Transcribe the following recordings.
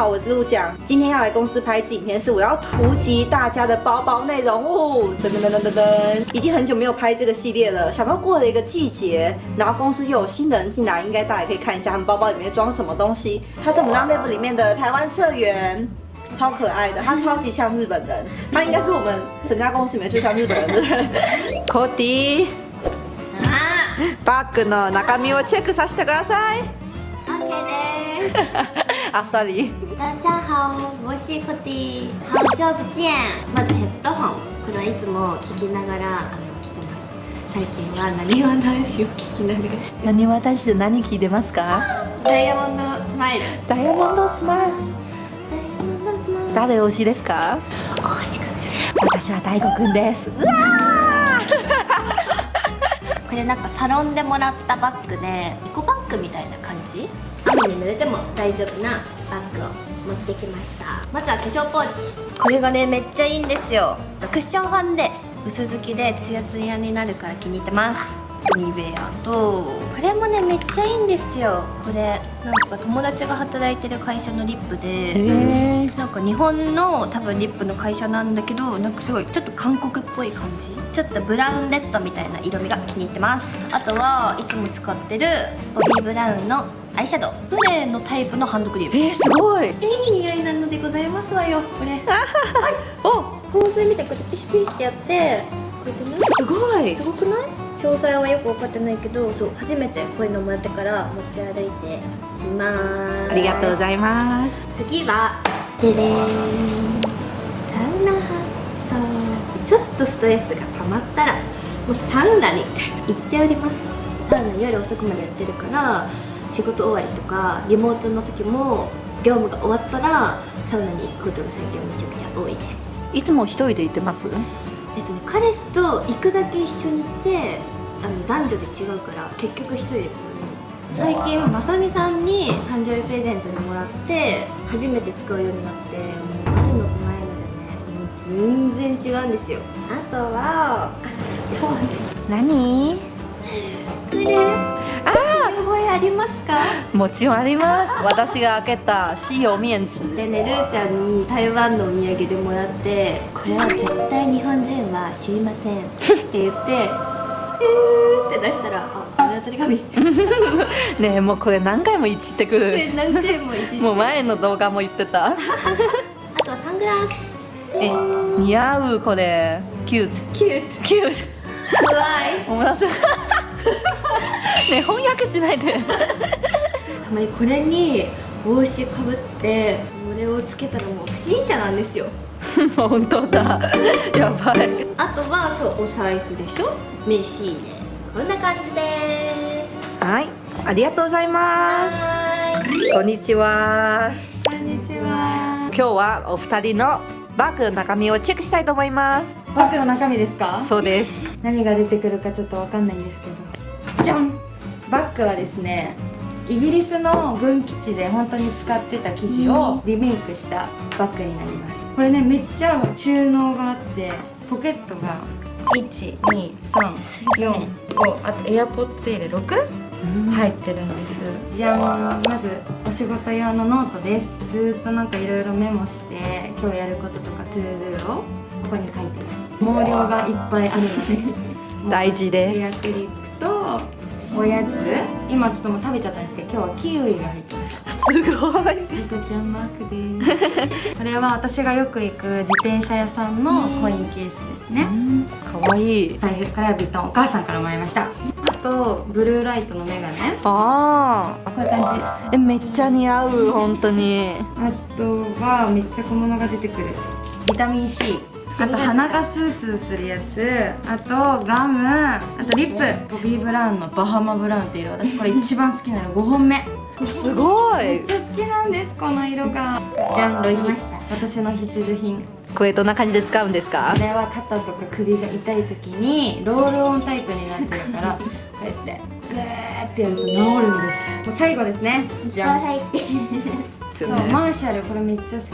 好，我是陆讲，今天要来公司拍一支影片，是我要突击大家的包包内容哦。噔噔噔噔噔噔，已经很久没有拍这个系列了，想到过了一个季节，然后公司又有新的人进来，应该大家可以看一下他们包包里面装什么东西。他是我们 Now Live 里面的台湾社员。超可爱的，他超级像日本人，他应该是我们整家公司里面最像日本人的人。コディ、バッグの中身をチェックさせてください。 OK です。 あっさり。大家好，我是コティ。好久不見。まずヘッドホン。これはいつも聞きながらあの来てます。最近は何わ男子を聞きながら。何私で何聞いてますか？ダイヤモンドスマイル。ダイヤモンドスマイル。ダイヤモンドスマイル。誰推しですか？大橋くんです。私は大悟くんです。うわ これなんかサロンでもらったバッグでエコバッグみたいな感じ？雨に濡れても大丈夫なバッグを持ってきました。まずは化粧ポーチ。これがねめっちゃいいんですよ。クッションファンで薄付きでツヤツヤになるから気に入ってます。ニベアと。これもねめっちゃいいんですよ。これなんか友達が働いてる会社のリップでへーなんか日本の多分リップの会社なんだけどなんかすごいちょっと韓国っぽい感じ。ちょっとブラウンレッドみたいな色味が気に入ってます。あとはいつも使ってるボビー・ブラウンのアイシャドウフレのタイプのハンドクリームえー、すごい。いい匂いなのでございますわよこれお、香水みたいにこうやってピシピシってやってこうやってねすごいす。ごくない詳細はよく分かってないけどそう初めてこういうのもらってから持ち歩いていますありがとうございます。次はででサウナハットちょっとストレスが溜まったらもうサウナに行っておりますサウナ夜遅くまでやってるから仕事終わりとかリモートの時も業務が終わったらサウナに行くことが最近めちゃくちゃ多いです。いつも一人で行ってます？えっとね彼氏と行くだけ一緒に行ってあの男女で違うから結局一人で最近まさみさんに誕生日プレゼントにもらって初めて使うようになってもうあるのとないのじゃねもう全然違うんですよ。あとはあ 今日はね。何？もちろんあります。私が開けた使用面紙。でねるーちゃんに台湾のお土産でもらってこれは絶対日本人は知りませんって言ってえーって出したらあ鶏紙 ねえもうこれ何回もいじってくる。で何回もいじってもう前の動画も言ってた。あとはサングラスえ、似合うこれ。キュート。キューキュート怖いト。おもらす。ねえ翻訳しないで。たまにこれに帽子かぶってこれをつけたらもう不審者なんですよ 本当だ。やばい。あとはそうお財布でしょ？名刺入れこんな感じですはい、ありがとうございます。こんにちは。こんにちは今日はお二人のバッグの中身をチェックしたいと思います。バッグの中身ですか？そうです。何が出てくるかちょっとわかんないんですけどじゃんバッグはですねイギリスの軍基地で本当に使ってた生地をリメイクしたバッグになります。これねめっちゃ収納があってポケットが1234あとエアポッツ入れ6入ってるんです。じゃんまずお仕事用のノートです。ずーっとなんかいろいろメモして今日やることとか to do をここに書いてます。毛量がいっぱいあるので。大事ですおやつ。今ちょっともう食べちゃったんですけど今日はキウイが入ってましたすごい。リコちゃんマークですこれは私がよく行く自転車屋さんのコインケースですね。可愛いい。財布からはビトンお母さんからもらいました。あとブルーライトのメガネ。あこういう感じ。あ。え、めっちゃ似合う、本当に。あとはめっちゃ小物が出てくる。ビタミン C あと鼻がスースーするやつ。あとガム。あとリップ。ボビー・ブラウンのバハマブラウンっていう色。私これ一番好きなの5本目。すごい。めっちゃ好きなんですこの色が。じゃんロイヒ私の必需品。これどんな感じで使うんですか？これは肩とか首が痛い時にロールオンタイプになってるからこうやってグーってやると治るんです。もう最後ですね。じゃんはい。そうマーシャルこれめっちゃ好き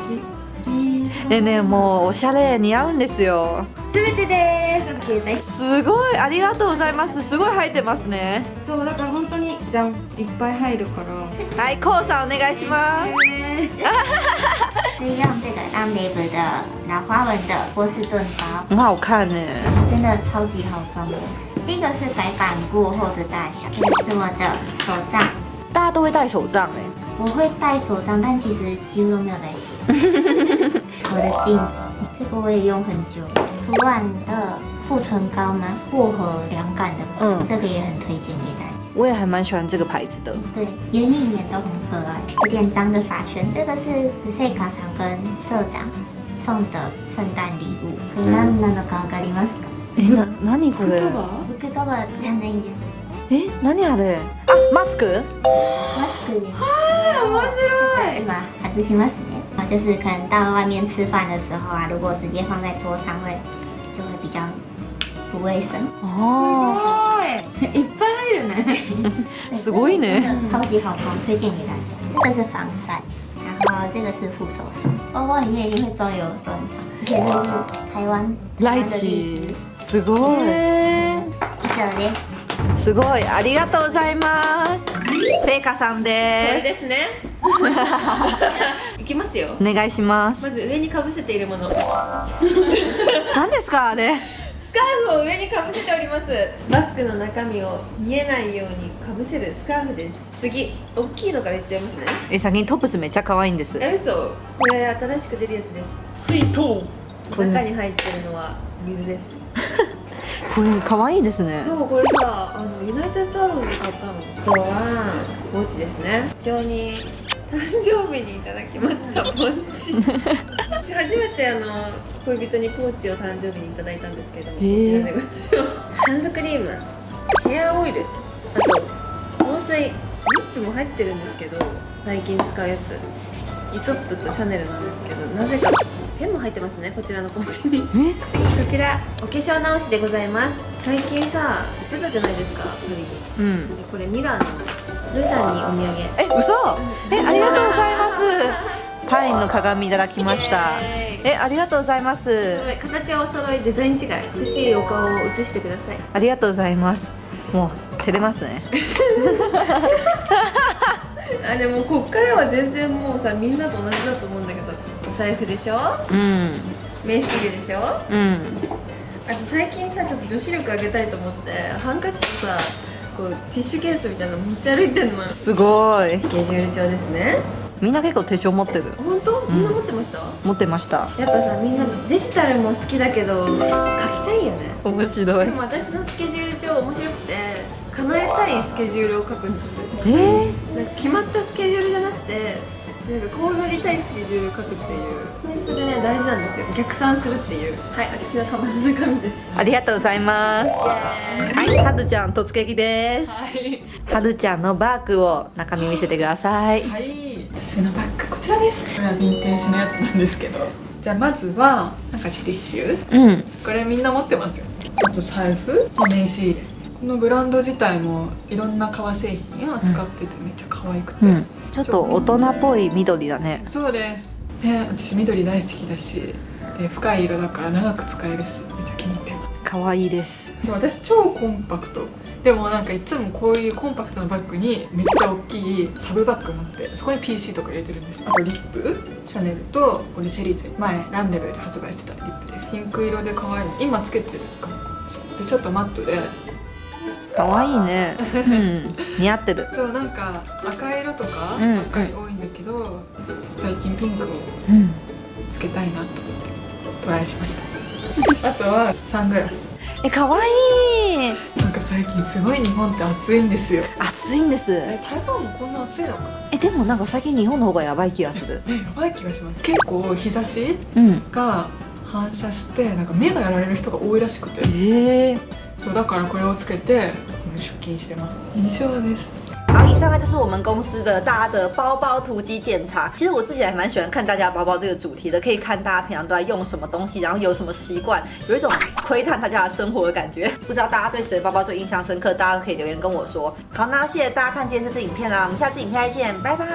でね、もうおしゃれ似合うんですよ。すべてです携帯すごい、ありがとうございます。すごい入ってますね。そうだから本当にじゃんいっぱい入るからはい、こうさんお願いします。えー是用这个 a m l e v 的老花纹的波士顿包，很好看呢。真的超级好装的。这个是白板过后的大小，这个是我的手账。大家都会戴手账哎。我会戴手账，但其实几乎都没有在写。我的镜子，这个我也用很久。涂完的护唇膏吗？薄荷凉感的，嗯，这个也很推荐给大家。我也还蛮喜欢这个牌子的。对，圆一眼都很可爱。有点脏的发圈，这个是 C 卡厂跟社长送的圣诞礼物。何なのかわかりますか？え、な、何これ？服カバーじゃないんです。 え、何あれ？あ、マスク？マスクです。啊，面白い。今外しますね。就是可能到外面吃饭的时候啊，如果直接放在桌上会就会比较不卫生。哦。いっぱい入るね。すごいね。超级好装，推荐给大家。这个是防晒，然后这个是护手霜。包包里面一定会装有润发，而且这是台湾ライチ。すごい。以上です。 すごいありがとうございます。せいかさんです。これですね。いきますよ。お願いしますまず上にかぶせているもの。何ですかあれ？スカーフを上にかぶせております。バッグの中身を見えないようにかぶせるスカーフです。次大きいのからいっちゃいますね。え先にトップスめっちゃ可愛いんです。え嘘。これ新しく出るやつです。水筒。中に入ってるのは水です これ可愛いですね。そうこれさあのユナイテッドアローズで買ったのあとはポーチですね。非常に誕生日にいただきましたポーチ私初めてあの恋人にポーチを誕生日にいただいたんですけども、こちらでございます。ハンドクリームヘアオイルあと防水リップも入ってるんですけど最近使うやつ。イソップとシャネルなんですけどなぜかペンも入ってますねこちらのポーチに。次こちらお化粧直しでございます。最近さ言ってたじゃないですか無理にうん。でこれミラーのルさんにお土産。え嘘？えありがとうございます。パインの鏡いただきました。えありがとうございます。形はお揃いデザイン違い美しいお顔を写してください。ありがとうございます。もう照れますね。あでもこっからは全然もうさみんなと同じだと思うんだけど。お財布でしょ？うん。名刺入れでしょ？うん。あと最近さちょっと女子力上げたいと思ってハンカチとさこうティッシュケースみたいなの持ち歩いてんのすごい。スケジュール帳ですね。みんな結構手帳持ってる。本当？みんな持ってました、うん、持ってました。やっぱさみんなデジタルも好きだけど書きたいよね。面白い。でも私のスケジュール帳面白くて叶えたいスケジュールを書くんですえー、決まったスケジュールじゃなくてなんかこうなりたいスケジュールを書くっていう。それね大事なんですよ。逆算するっていう。はい私のカバンの中身です。ありがとうございます。はいはるちゃん突撃です。はい。はるちゃんのバッグを中身見せてください。はい。私のバッグこちらです。これはヴィンテージのやつなんですけど。じゃあまずはなんかティッシュ。うん。これみんな持ってますよ。あと財布。と名刺入れこのブランド自体もいろんな革製品を扱っててめっちゃ可愛くて、うん、ちょっと大人っぽい緑だね。そうです。ね私緑大好きだしで深い色だから長く使えるしめっちゃ気に入ってます。可愛いです。で私超コンパクト。でもなんかいつもこういうコンパクトなバッグにめっちゃ大きいサブバッグがあってそこに PC とか入れてるんです。あとリップシャネルとこれシェリーゼ前ランデブーで発売してたリップです。ピンク色で可愛い。今つけてるかも。でちょっとマットで可愛いね、うん、似合ってる。そうなんか赤色とかばっかり多いんだけど、うん、最近ピンクをつけたいなと思ってトライしました。あとはサングラス。え可愛い。なんか最近すごい日本って暑いんですよ。暑いんです。え台湾もこんな暑いのかな？えでもなんか最近日本の方がやばい気がする。えやばい気がします。結構日差しが反射してなんか目がやられる人が多いらしくて。ええーそうだからこれをつけて出勤してます以上です好，以上呢就是我们公司的大家的包包突击检查。其实我自己还蛮喜欢看大家包包这个主题的，可以看大家平常都在用什么东西，然后有什么习惯，有一种窥探大家的生活的感觉。不知道大家对谁的包包最印象深刻，大家都可以留言跟我说。好，那谢谢大家看今天这支影片啦，我们下次影片再见，拜拜。